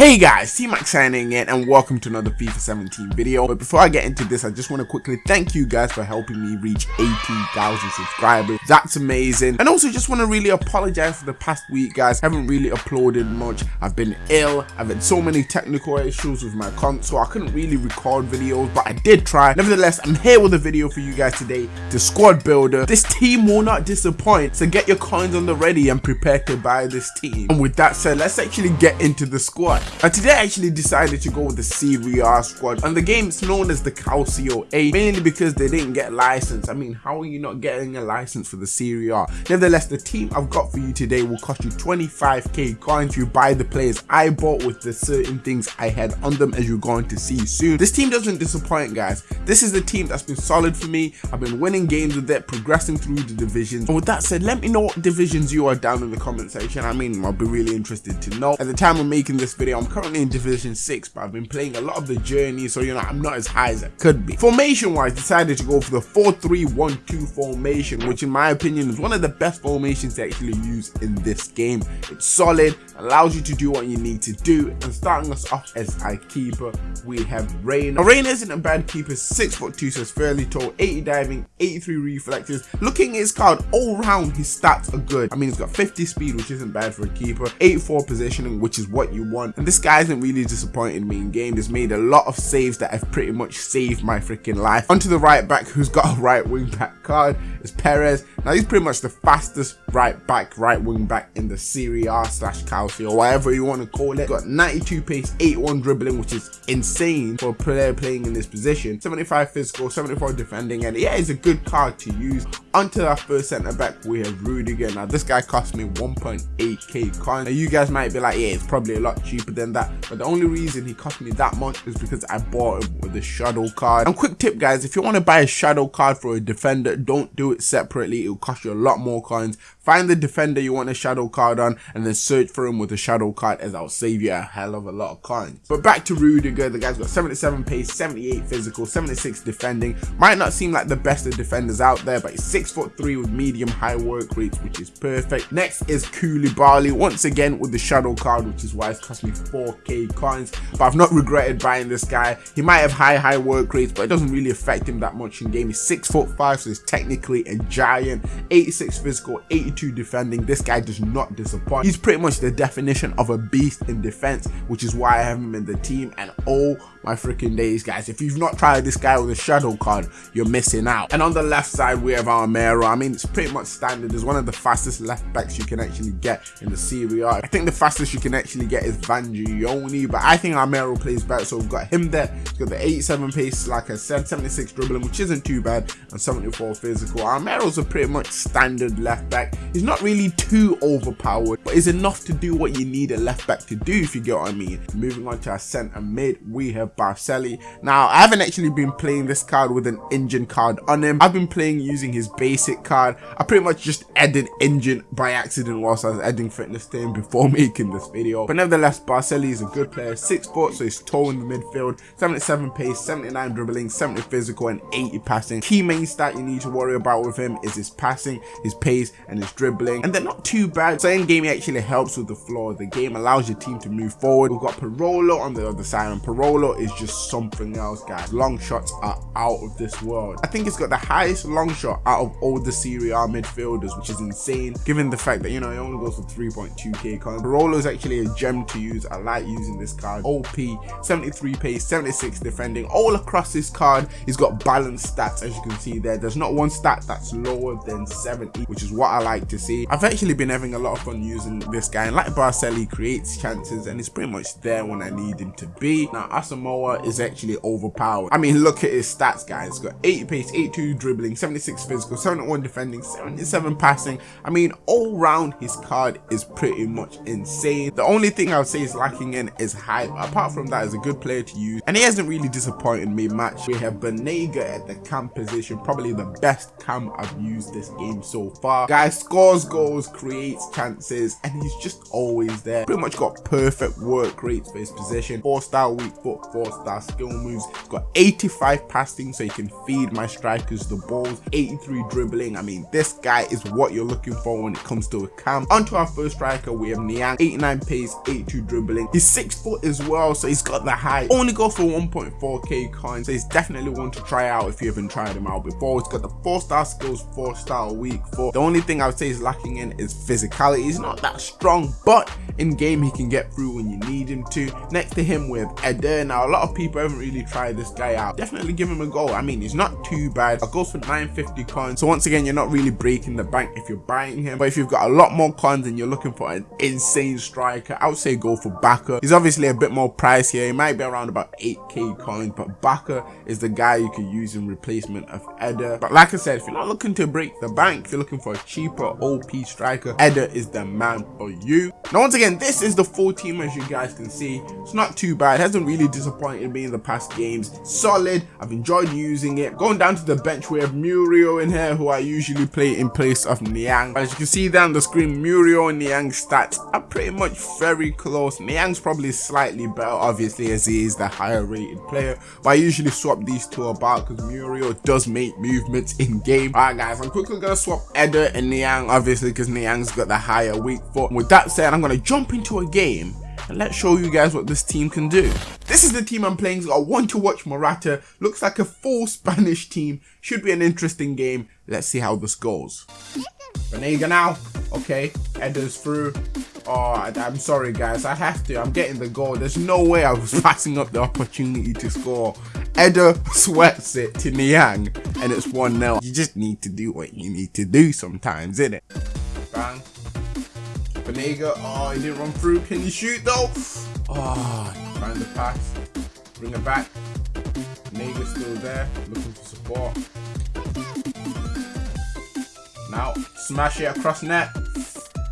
Hey guys, T-Max signing in and welcome to another FIFA 17 video. But before I get into this, I just want to quickly thank you guys for helping me reach 18,000 subscribers. That's amazing. And also just want to really apologize for the past week guys. I haven't really uploaded much. I've been ill. I've had so many technical issues with my console. I couldn't really record videos, but I did try. Nevertheless, I'm here with a video for you guys today. The squad builder. This team will not disappoint. So get your coins on the ready and prepare to buy this team. And with that said, let's actually get into the squad. And today I actually decided to go with the A squad and the game is known as the Calcio A mainly because they didn't get license. I mean how are you not getting a license for the Serie A? Nevertheless the team I've got for you today will cost you 25k coins you buy the players I bought with the certain things I had on them as you're going to see soon. This team doesn't disappoint guys. This is the team that's been solid for me. I've been winning games with it, progressing through the divisions. And with that said, let me know what divisions you are down in the comment section. I mean I'll be really interested to know. At the time of making this video I'm currently in Division 6, but I've been playing a lot of the journey, so you know, I'm not as high as I could be. Formation-wise, decided to go for the 4-3-1-2 formation, which in my opinion is one of the best formations to actually use in this game. It's solid, allows you to do what you need to do, and starting us off as our keeper, we have Reina. Now, Reina isn't a bad keeper, 6 foot 2, so it's fairly tall, 80 diving, 83 reflexes. Looking at his card, all round his stats are good. I mean, he's got 50 speed, which isn't bad for a keeper, 84 positioning, which is what you want, and this guy hasn't really disappointed me in game. He's made a lot of saves that have pretty much saved my freaking life. Onto the right back who's got a right wing back card is Peres. Now he's pretty much the fastest right back, right wing back in the Serie A slash Calcio, or whatever you want to call it. Got 92 pace, 81 dribbling, which is insane for a player playing in this position. 75 physical, 74 defending, and yeah, it's a good card to use. Onto our first centre back, we have Rudiger. Now this guy cost me 1.8k coins. Now you guys might be like, yeah, it's probably a lot cheaper than that, but the only reason he cost me that much is because I bought him with a shadow card. And quick tip guys, if you want to buy a shadow card for a defender, don't do it separately. It'll cost you a lot more coins. Find the defender you want a shadow card on and then search for him with a shadow card as I'll save you a hell of a lot of coins. But back to Rudiger, the guy's got 77 pace, 78 physical, 76 defending. Might not seem like the best of defenders out there, but he's 6 foot 3 with medium high work rates, which is perfect. Next is Koulibaly, once again with the shadow card, which is why it's cost me 4k coins. But I've not regretted buying this guy. He might have high, high work rates, but it doesn't really affect him that much in game. He's 6 foot 5, so he's technically a giant. 86 physical, 82 defending. This guy does not disappoint. He's pretty much the definition of a beast in defense, which is why I have him in the team. And oh my freaking days, guys. If you've not tried this guy with a shadow card, you're missing out. And on the left side, we have Armero. I mean, it's pretty much standard. It's one of the fastest left backs you can actually get in the Serie. I think the fastest you can actually get is Vangioni, but I think Armero plays better. So we've got him there. He's got the 87 pace, like I said, 76 dribbling, which isn't too bad, and 74 physical. Armero's a pretty much standard left back. He's not really too overpowered, but is enough to do what you need a left back to do, if you get what I mean. Moving on to our centre mid, we have Baselli. Now, I haven't actually been playing this card with an engine card on him. I've been playing using his basic card. I pretty much just added engine by accident whilst I was adding fitness to him before making this video. But nevertheless, Baselli is a good player. 6 foot, so he's tall in the midfield. 77 pace, 79 dribbling, 70 physical, and 80 passing. Key main stat you need to worry about with him is his passing, his pace, and his dribbling. And they're not too bad. So in game, he actually helps with the flow of the game, allows your team to move forward. We've got Parolo on the other side, and Parolo is just something else, guys. Long shots are out of this world. I think he's got the highest long shot out of all the Serie A midfielders, which is insane, given the fact that, you know, he only goes for 3.2k coins. Is actually a gem to use. I like using this card. OP, 73 pace, 76 defending. All across this card, he's got balanced stats, as you can see there. There's not one stat that's lower than 70, which is what I like to see. I've actually been having a lot of fun using this guy, and like Baselli, creates chances, and he's pretty much there when I need him to be. Now, Asamoah is actually overpowered. I mean, look at his stats, guys. He's got 80 pace, 82 dribbling, 76 physical, 71 defending, 77 passing. I mean, all round, his card is pretty much insane. The only thing I would say is lacking in is height. Apart from that, he's a good player to use, and he hasn't really disappointed me much. We have Banega at the cam position, probably the best cam I've used this game so far. Guy scores goals, creates chances, and he's just always there. Pretty much got perfect work rates for his position. Four star weak foot, 4-star skill moves. He's got 85 passing so he can feed my strikers the balls, 83 dribbling. I mean, this guy is what you're looking for when it comes to a cam. Onto our first striker, we have Niang, 89 pace, 82 dribbling. He's 6 foot as well, so he's got the height. Only goes for 1.4k coins, so he's definitely one to try out if you haven't tried him out before. He's got the 4-star skills, 4-star weak foot. The only thing I would say is lacking in is physicality. He's not that strong, but in game he can get through when you need him to. Next to him with Eder. Now lot of people haven't really tried this guy out. Definitely give him a go. I mean, he's not too bad. It goes for 950 coins. So once again, you're not really breaking the bank if you're buying him. But if you've got a lot more coins and you're looking for an insane striker, I would say go for Bacca. He's obviously a bit more pricier. He might be around about 8k coins, but Bacca is the guy you could use in replacement of Eder. But like I said, if you're not looking to break the bank, you're looking for a cheaper OP striker, Eder is the man for you. Now once again, this is the full team as you guys can see. It's not too bad. It hasn't really disappointed me in the past games. Solid. I've enjoyed using it. Going down to the bench, we have Muriel in here, who I usually play in place of Niang. As you can see down the screen, Muriel and Niang's stats are pretty much very close. Niang's probably slightly better, obviously, as he is the higher rated player. But I usually swap these two about because Muriel does make movements in game. Alright guys, I'm quickly going to swap Eder and Niang, obviously, because Niang's got the higher weak foot. With that said, I'm going to jump into a game and let's show you guys what this team can do. This is the team I'm playing, so I want to watch Morata. Looks like a full Spanish team. Should be an interesting game. Let's see how this goes. Banega now. Okay, Eder's through. Oh, I, am sorry guys, I have to. I'm getting the goal. There's no way I was passing up the opportunity to score. Eder sweats it to Niang, and it's 1-0. You just need to do what you need to do sometimes, innit? Bang. Banega, oh, he didn't run through. Can you shoot though? Oh, trying to pass. Bring it back. Banega's still there, looking for support. Now, smash it across net.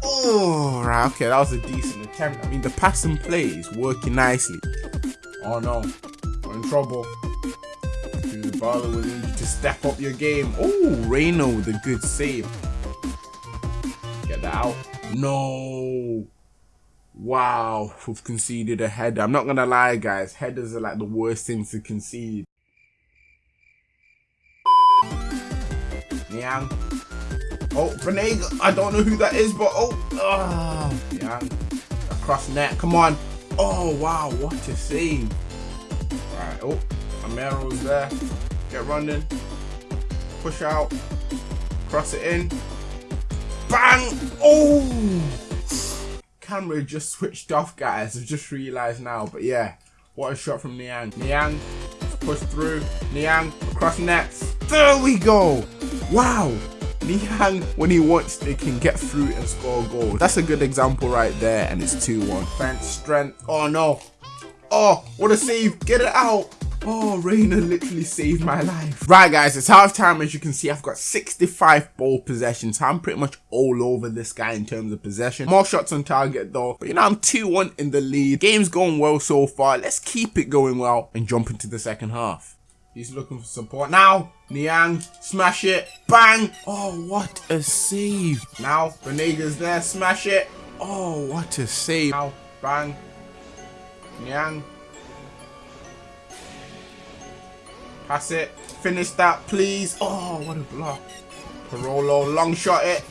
Oh, right, okay, that was a decent attempt. I mean, the pass and play is working nicely. Oh no, we're in trouble. Barlow will need you to step up your game. Oh, Reina with a good save. Get that out. No. Wow, we've conceded a header. I'm not gonna lie, guys. Headers are like the worst thing to concede. Niang. Oh, Banega. I don't know who that is, but oh. Oh, Niang. Across net. Come on. Oh, wow. What a save. Right. Oh, Armero's there. Get running. Push out. Cross it in. Bang! Oh! Camera just switched off, guys. I've just realised now. But yeah, what a shot from Niang. Niang, push through. Niang, across nets. There we go! Wow! Niang, when he wants to, can get through and score a goal. That's a good example right there, and it's 2-1. Defense, strength. Oh, no. Oh, what a save. Get it out. Oh, Reina literally saved my life. Right, guys, it's half time. As you can see, I've got 65 ball possessions. I'm pretty much all over this guy in terms of possession. More shots on target, though. But, you know, I'm 2-1 in the lead. Game's going well so far. Let's keep it going well and jump into the second half. He's looking for support. Now, Niang, smash it. Bang. Oh, what a save. Now, Banega's there. Smash it. Oh, what a save. Now, bang. Niang, Pass it. Finish that, please. Oh, what a block. Parolo, long shot it.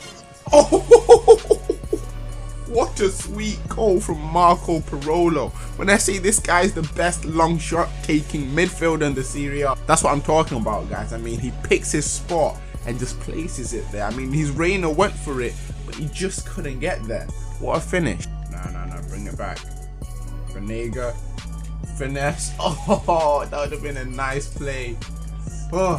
Oh, what a sweet goal from Marco Parolo. When I say this guy is the best long shot taking midfielder in the Serie A, that's what I'm talking about, guys. I mean, he picks his spot and just places it there. I mean, his Reina went for it, but he just couldn't get there. What a finish. No, no, no, bring it back. Banega, finesse. Oh, that would have been a nice play. Oh,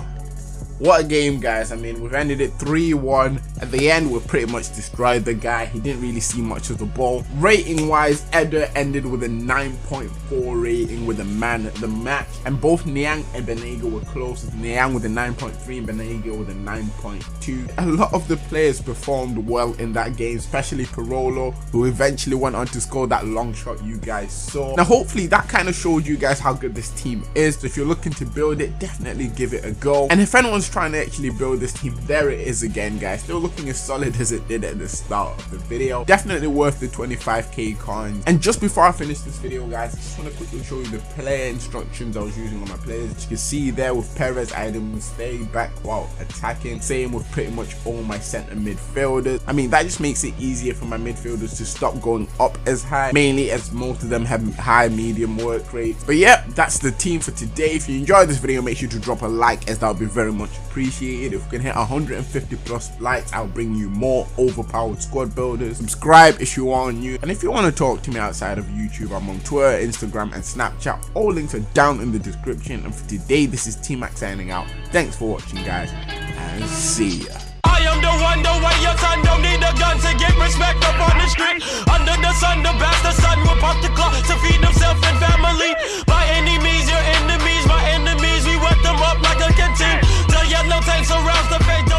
what a game, guys. I mean, we've ended it 3-1. At the end, we pretty much destroyed the guy. He didn't really see much of the ball. Rating-wise, Eder ended with a 9.4 rating with the man the match. And both Niang and Banega were close. Niang with a 9.3 and Banega with a 9.2. A lot of the players performed well in that game, especially Parolo, who eventually went on to score that long shot you guys saw. Now, hopefully, that kind of showed you guys how good this team is. So if you're looking to build it, definitely give it a go. And if anyone's trying to actually build this team. There it is again, guys. Looking as solid as it did at the start of the video. Definitely worth the 25k coins. And just before I finish this video, guys, I just want to quickly show you the player instructions I was using on my players. As you can see there with Peres, I had stay back while attacking. Same with pretty much all my center midfielders. I mean, that just makes it easier for my midfielders to stop going up as high, mainly as most of them have high medium work rates. But yeah, that's the team for today. If you enjoyed this video, make sure to drop a like as that would be very much appreciated. If we can hit 150 plus likes, I'll bring you more overpowered squad builders. Subscribe if you are new. And if you want to talk to me outside of YouTube, I'm on Twitter, Instagram, and Snapchat. All links are down in the description. And for today, this is T-Max signing out. Thanks for watching, guys, and see ya. I am the one, the way your son don't need a gun to get respect up on the street. Under the sun, the will pop the clock to feed himself and family. By any means, your enemies, my enemies, we wet them up like a canteen. The yellow tanks the.